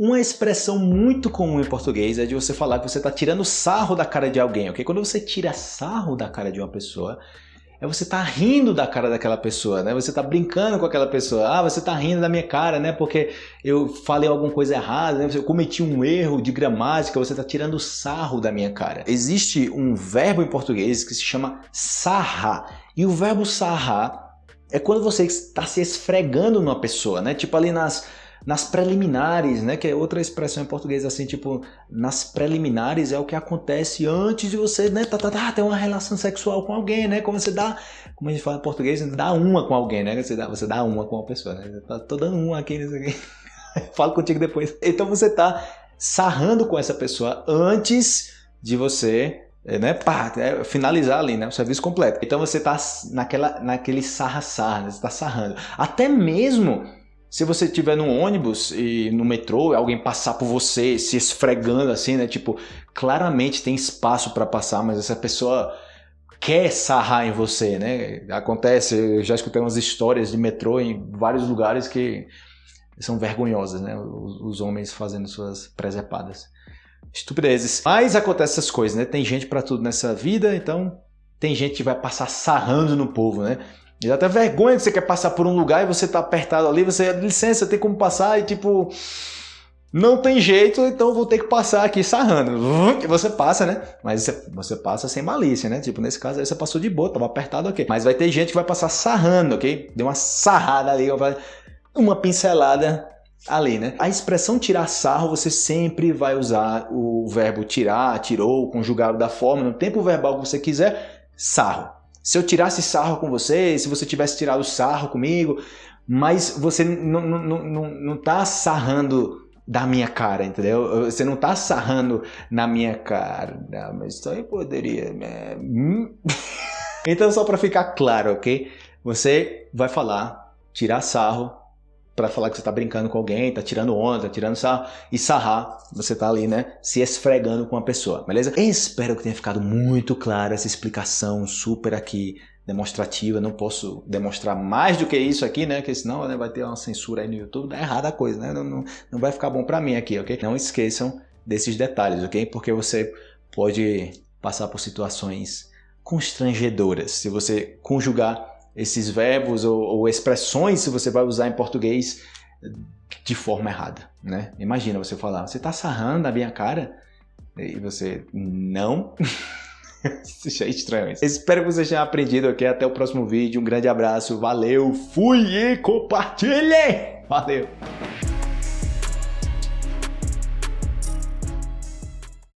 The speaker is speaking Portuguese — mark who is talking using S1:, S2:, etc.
S1: Uma expressão muito comum em português é de você falar que você está tirando sarro da cara de alguém, ok? Quando você tira sarro da cara de uma pessoa, é você tá rindo da cara daquela pessoa, né? Você tá brincando com aquela pessoa. Ah, você tá rindo da minha cara, né? Porque eu falei alguma coisa errada, né? Eu cometi um erro de gramática, você tá tirando sarro da minha cara. Existe um verbo em português que se chama sarrar. E o verbo sarrar é quando você está se esfregando numa pessoa, né? Tipo ali nas nas preliminares, né, que é outra expressão em português assim, tipo, nas preliminares é o que acontece antes de você, né, tá, tá, tá, ter uma relação sexual com alguém, né, como você dá, como a gente fala em português, dá uma com alguém, né, você dá, você dá uma com uma pessoa, né, tá, tô dando uma aqui, aqui. falo contigo depois. Então você tá sarrando com essa pessoa antes de você né, pá, é, finalizar ali, né, o serviço completo. Então você tá naquela, naquele sarra-sarra, né, você tá sarrando. Até mesmo se você estiver num ônibus e no metrô, alguém passar por você se esfregando assim, né? Tipo, claramente tem espaço para passar, mas essa pessoa quer sarrar em você, né? Acontece, eu já escutei umas histórias de metrô em vários lugares que são vergonhosas, né? Os, homens fazendo suas presepadas. Estupidezes. Mas acontece essas coisas, né? Tem gente para tudo nessa vida, então tem gente que vai passar sarrando no povo, né? E dá até vergonha que você quer passar por um lugar e você tá apertado ali, você, licença, tem como passar e tipo, não tem jeito, então vou ter que passar aqui sarrando. Você passa, né? Mas você, você passa sem malícia, né? Tipo, nesse caso aí você passou de boa, tava apertado, ok. Mas vai ter gente que vai passar sarrando, ok? Deu uma sarrada ali, uma pincelada ali, né? A expressão tirar sarro, você sempre vai usar o verbo tirar, tirou, conjugado da forma, no tempo verbal que você quiser, sarro se eu tirasse sarro com você, se você tivesse tirado sarro comigo, mas você não, não, não, não tá sarrando da minha cara, entendeu? Você não tá sarrando na minha cara. Não, mas isso aí poderia... Né? então, só para ficar claro, ok? Você vai falar, tirar sarro para falar que você tá brincando com alguém, tá tirando onda, tá tirando sarro, e sarrar, você tá ali, né, se esfregando com a pessoa, beleza? Espero que tenha ficado muito clara essa explicação super aqui demonstrativa, não posso demonstrar mais do que isso aqui, né, porque senão né, vai ter uma censura aí no YouTube, dá errada a coisa, né, não, não, não vai ficar bom para mim aqui, ok? Não esqueçam desses detalhes, ok? Porque você pode passar por situações constrangedoras se você conjugar esses verbos ou, ou, expressões se você vai usar em português de forma errada, né? Imagina você falar, você tá sarrando a minha cara? E você, não. Isso é estranho. Espero que você tenha aprendido. Até o próximo vídeo. Um grande abraço. Valeu. Fui e compartilhe. Valeu.